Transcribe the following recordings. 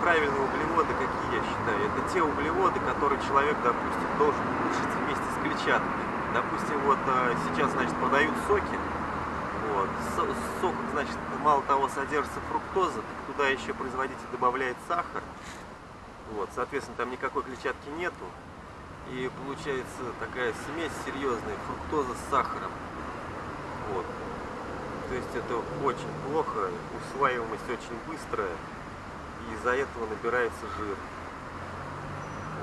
правильные углеводы, какие я считаю? Это те углеводы, которые человек, допустим, должен кушать вместе с клетчаткой. Допустим, вот э, сейчас, значит, подают соки. Вот. Сок, значит, мало того содержится фруктоза, так туда еще производитель добавляет сахар. Вот, соответственно, там никакой клетчатки нету. И получается такая смесь серьезная, фруктоза с сахаром. Вот. То есть это очень плохо, усваиваемость очень быстрая, и из-за этого набирается жир.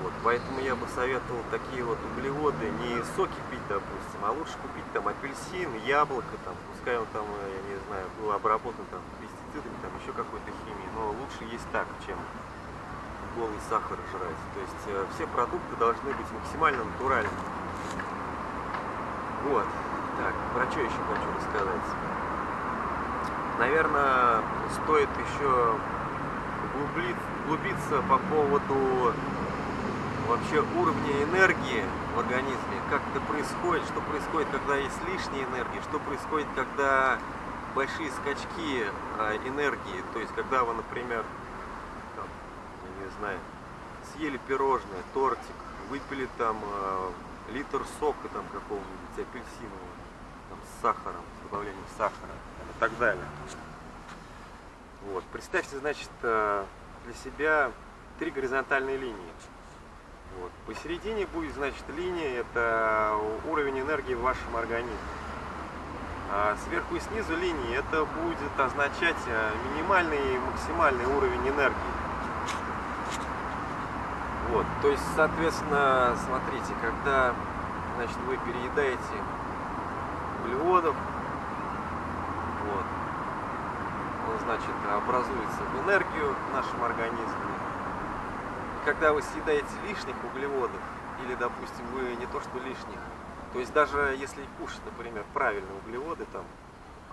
Вот, поэтому я бы советовал такие вот углеводы не соки пить, допустим, а лучше купить там апельсин, яблоко, там, пускай он там, я не знаю, был обработан там пестицидами, там еще какой-то химией, но лучше есть так, чем голый сахар жрать. То есть э, все продукты должны быть максимально натуральными. Вот. Так, про что еще хочу рассказать? Наверное, стоит еще углубиться по поводу вообще уровня энергии в организме, как это происходит, что происходит, когда есть лишняя энергия, что происходит, когда большие скачки а, энергии, то есть когда вы, например, там, я не знаю, съели пирожное, тортик, выпили там э, литр сока там какого-нибудь апельсинового, там, с сахаром, с добавлением сахара и так далее. Вот. Представьте, значит, для себя три горизонтальные линии. Вот. Посередине будет, значит, линия, это уровень энергии в вашем организме. А сверху и снизу линии это будет означать э, минимальный и максимальный уровень энергии. Вот, то есть, соответственно, смотрите, когда значит, вы переедаете углеводов, вот, он, значит, образуется в энергию в нашем организме, когда вы съедаете лишних углеводов, или, допустим, вы не то что лишних, то есть даже если кушать, например, правильные углеводы, там,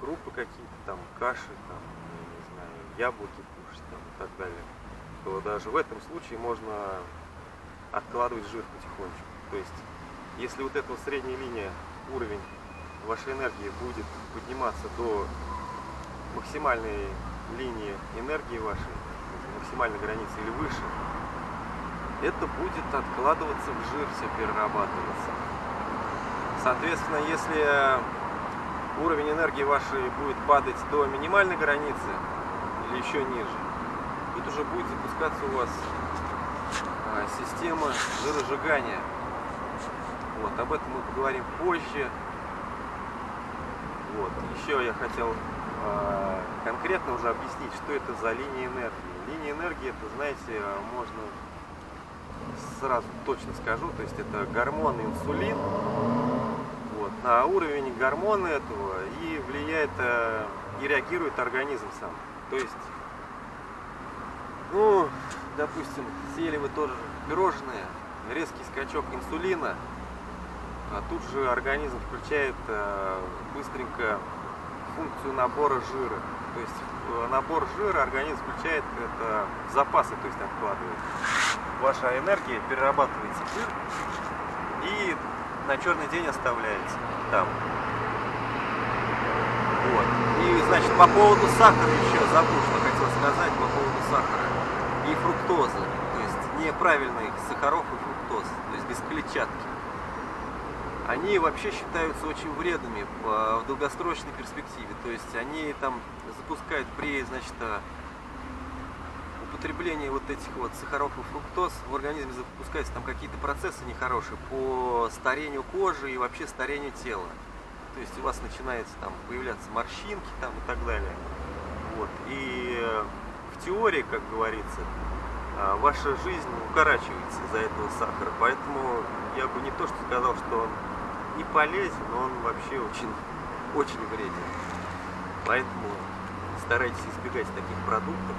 крупы какие-то, там, каши, там, не знаю, яблоки кушать, там, и так далее, то даже в этом случае можно откладывать жир потихонечку. То есть, если вот эта вот средняя линия, уровень вашей энергии будет подниматься до максимальной линии энергии вашей, максимальной границы или выше, это будет откладываться в жир, все перерабатываться. Соответственно, если уровень энергии вашей будет падать до минимальной границы или еще ниже, тут уже будет запускаться у вас а, система жиросжигания. Вот, об этом мы поговорим позже. Вот, еще я хотел конкретно уже объяснить, что это за линия энергии. Линия энергии, это, знаете, можно сразу точно скажу, то есть это гормон инсулин, вот, на уровень гормона этого и влияет, э, и реагирует организм сам. То есть, ну, допустим, съели вы тоже пирожные, резкий скачок инсулина, а тут же организм включает э, быстренько функцию набора жира. То есть э, набор жира организм включает это запасы, то есть откладывает ваша энергия перерабатывается жир и на черный день оставляется там. Вот. И, значит, по поводу сахара еще забыл, что хотел сказать по поводу сахара и фруктозы. То есть неправильных сахаров и фруктоз, то есть без клетчатки. Они вообще считаются очень вредными в долгосрочной перспективе. То есть они там запускают при, значит, употреблении вот этих вот сахаров и фруктоз в организме запускаются там какие-то процессы нехорошие по старению кожи и вообще старению тела. То есть у вас начинается там появляться морщинки там и так далее. Вот. И э, в теории, как говорится, а, ваша жизнь укорачивается из-за этого сахара. Поэтому я бы не то что сказал, что он не полезен, но он вообще очень, очень вреден. Поэтому старайтесь избегать таких продуктов.